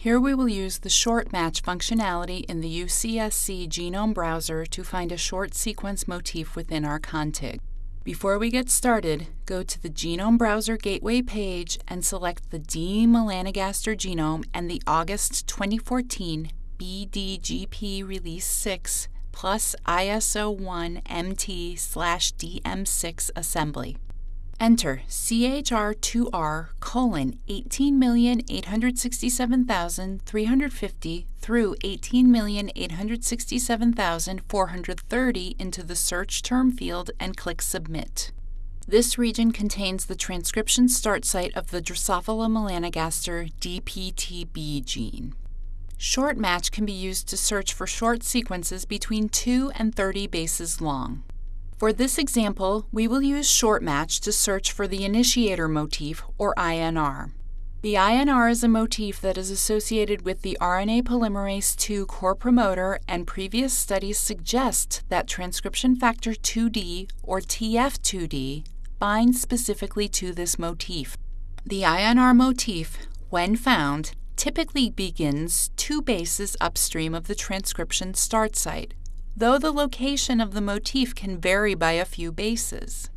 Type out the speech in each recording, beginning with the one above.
Here we will use the short match functionality in the UCSC Genome Browser to find a short sequence motif within our contig. Before we get started, go to the Genome Browser Gateway page and select the D. melanogaster genome and the August 2014 BDGP Release 6 plus ISO 1 MT slash DM6 assembly. Enter CHR2R colon 18,867,350 through 18,867,430 into the search term field and click Submit. This region contains the transcription start site of the Drosophila melanogaster DPTB gene. Short match can be used to search for short sequences between 2 and 30 bases long. For this example, we will use short match to search for the initiator motif, or INR. The INR is a motif that is associated with the RNA polymerase II core promoter, and previous studies suggest that transcription factor 2D, or TF2D, binds specifically to this motif. The INR motif, when found, typically begins two bases upstream of the transcription start site, though the location of the motif can vary by a few bases.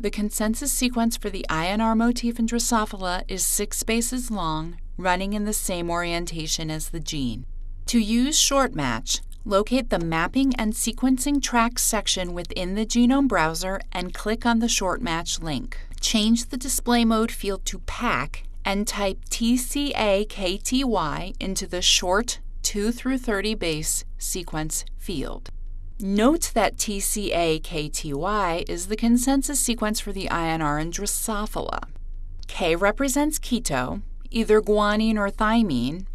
The consensus sequence for the INR motif in Drosophila is six bases long, running in the same orientation as the gene. To use short match, locate the Mapping and Sequencing Tracks section within the Genome browser and click on the short match link. Change the display mode field to pack and type TCAKTY into the short 2 through 30 base sequence field. Note that TCA-KTY is the consensus sequence for the INR in Drosophila. K represents keto, either guanine or thymine,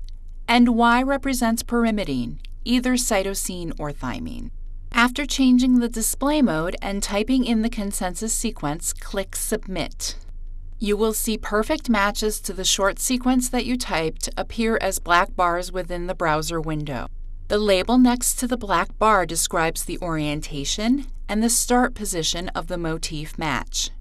and Y represents pyrimidine, either cytosine or thymine. After changing the display mode and typing in the consensus sequence, click Submit. You will see perfect matches to the short sequence that you typed appear as black bars within the browser window. The label next to the black bar describes the orientation and the start position of the motif match.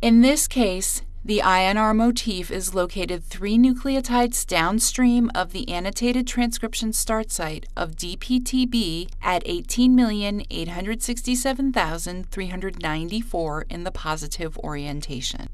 In this case, the INR motif is located three nucleotides downstream of the annotated transcription start site of DPTB at 18,867,394 in the positive orientation.